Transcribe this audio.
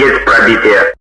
есть пробитие.